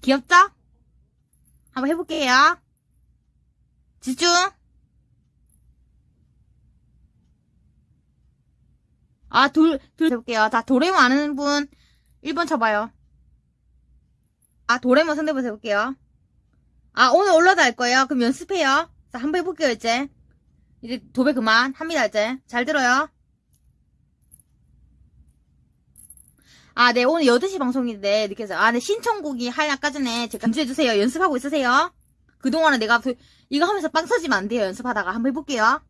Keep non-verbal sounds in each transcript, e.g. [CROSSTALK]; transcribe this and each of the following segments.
귀엽죠? 한번 해볼게요. 집중! 아, 둘, 둘 해볼게요. 자, 도레몬 아는 분 1번 쳐봐요. 아, 도레몬 상대번 해볼게요. 아, 오늘 올라다 할 거예요. 그럼 연습해요. 자, 한번 해볼게요, 이제. 이제 도배 그만. 합니다, 이제. 잘 들어요. 아, 네, 오늘 8시 방송인데, 해서. 아, 네, 신청곡이 할 아까 전에 제가 금지해주세요. 연습하고 있으세요. 그동안은 내가 그- 이거 하면서 빵 터지면 안 돼요. 연습하다가. 한번 해볼게요.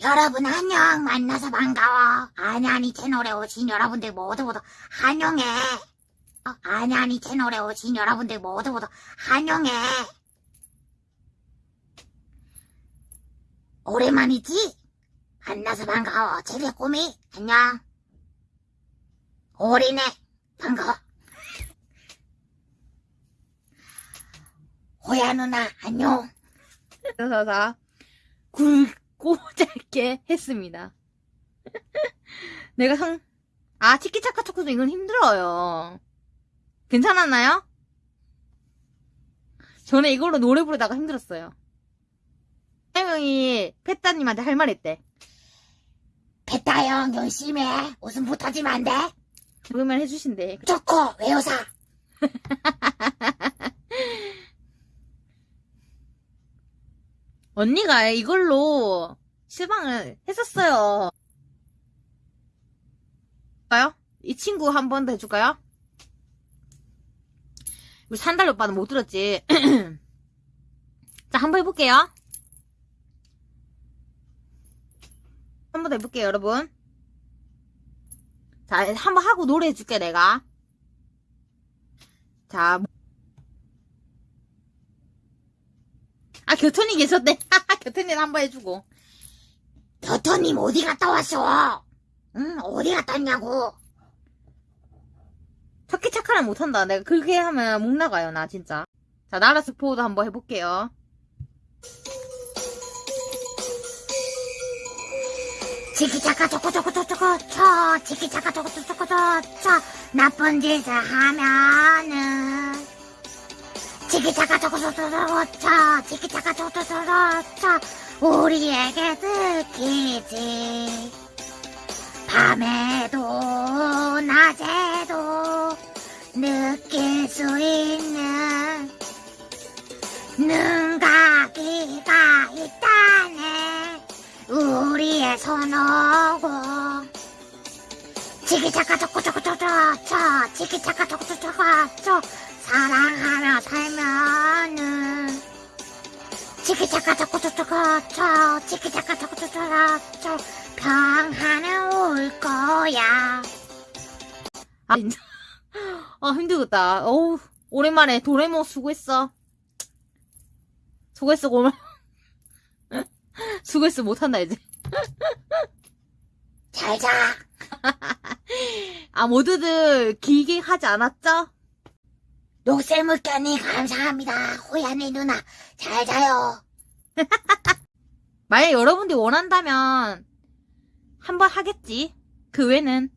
여러분 안녕 만나서 반가워 아냐니 채널에 오신 여러분들 모두 모두 환영해 어, 아냐니 채널에 오신 여러분들 모두 모두 환영해 오랜만이지? 만나서 반가워 제비 꼬미 안녕 오리네 반가워 호야 누나 안녕 그래서 다 굵고 [LAUGHS] 짧게 했습니다. 내가 상, 아, 치키차카 초코도 이건 힘들어요. 괜찮았나요? 저는 이걸로 노래 부르다가 힘들었어요. 형이 페따님한테 할말 했대. 베타 형 열심히 해 웃음 붙어지면 안 돼? 그러면 해주신대. 좋고 외우사 [LAUGHS] 언니가 이걸로 실망을 했었어요. 까요? 이 친구 한 번 더 해줄까요? 우리 산달 오빠는 못 들었지. [CLEARS THROAT] 자, 한 번 해볼게요. 한 번 더 해볼게요, 여러분. 자, 한번 하고 노래 해줄게, 내가. 자. 아, 교촌이 계셨네. 교촌이 한번 해주고. 교토님 어디 갔다 왔어? 응 어디 갔다 왔냐고 터키 착하는 못한다. 내가 그렇게 하면 목 나가요, 나 진짜. 자, 나라 스포도 한번 해볼게요. 치키차카 초코초코초코초 쳐 치키차카 초코초코초코 쳐 나쁜 짓을 하면은 치키차카 초코초코초코 쳐 치키차카 초코초코초코 쳐 우리에게 들키지 밤에도 낮에도 느낄 수 있는 눈 손오고 치키차카 초코초코초코 치키차카 초코초코초코 사랑하며 살면은 치키차카 초코초코초코 치키차카 초코초코초코 평화는 올 거야 아, 진짜. 아, 힘들겠다. 어우, 오랜만에 도레모 수고했어. 수고했어, 고마. [LAUGHS] 수고했어, 못한다, 이제. [LAUGHS] 잘자 [LAUGHS] 아, 모두들 길게 하지 않았죠? 녹슬물견이 감사합니다 호야네 누나 잘 자요 [LAUGHS] 만약 여러분들이 원한다면, 한 번 하겠지. 그 외는.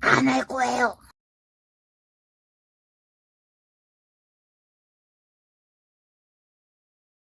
안 할 거예요